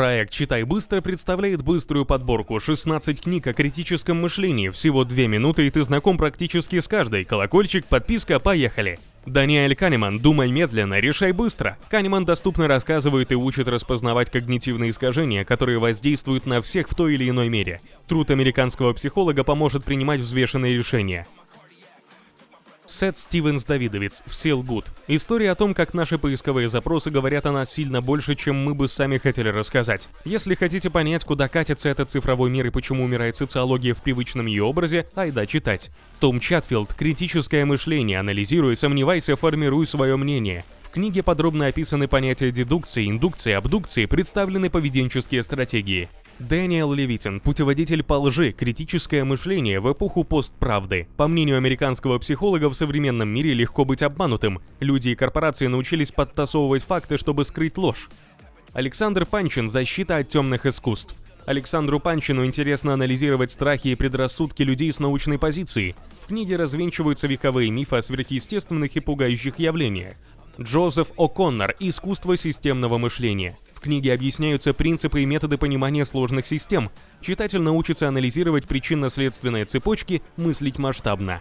Проект «Читай быстро» представляет быструю подборку 16 книг о критическом мышлении. Всего 2 минуты, и ты знаком практически с каждой. Колокольчик, подписка, поехали! Даниэль Канеман «Думай медленно, решай быстро». Канеман доступно рассказывает и учит распознавать когнитивные искажения, которые воздействуют на всех в той или иной мере. Труд американского психолога поможет принимать взвешенные решения. Сет Стивенс Давидовец, все лгут. История о том, как наши поисковые запросы говорят о нас сильно больше, чем мы бы сами хотели рассказать. Если хотите понять, куда катится этот цифровой мир и почему умирает социология в привычном ее образе, айда читать. Том Чатфилд «Критическое мышление. Анализируй, сомневайся, формируй свое мнение». В книге подробно описаны понятия дедукции, индукции, абдукции, представлены поведенческие стратегии. Дэниел Левитин, путеводитель по лжи, критическое мышление в эпоху постправды. По мнению американского психолога, в современном мире легко быть обманутым. Люди и корпорации научились подтасовывать факты, чтобы скрыть ложь. Александр Панчин «Защита от темных искусств». Александру Панчину интересно анализировать страхи и предрассудки людей с научной позиции. В книге развенчиваются вековые мифы о сверхъестественных и пугающих явлениях. Джозеф О'Коннор «Искусство системного мышления». В книге объясняются принципы и методы понимания сложных систем. Читатель научится анализировать причинно-следственные цепочки, мыслить масштабно.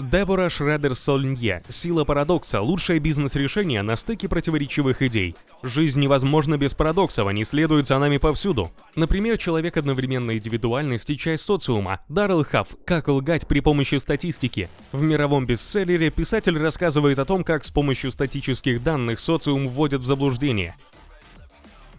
Дебора Шредер-Сольнье «Сила парадокса. Лучшее бизнес-решение на стыке противоречивых идей». Жизнь невозможна без парадоксов, они следуют за нами повсюду. Например, человек одновременно индивидуальность и часть социума. Даррел Хафф «Как лгать при помощи статистики». В мировом бестселлере писатель рассказывает о том, как с помощью статических данных социум вводят в заблуждение.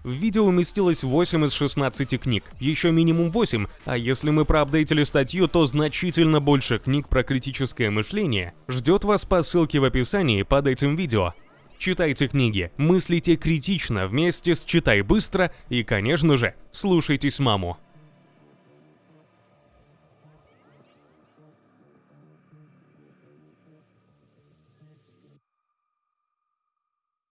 В видео уместилось 8 из 16 книг, еще минимум 8, а если мы проапдейтили статью, то значительно больше книг про критическое мышление ждет вас по ссылке в описании под этим видео. Читайте книги, мыслите критично вместе с «Читай быстро» и, конечно же, слушайтесь маму.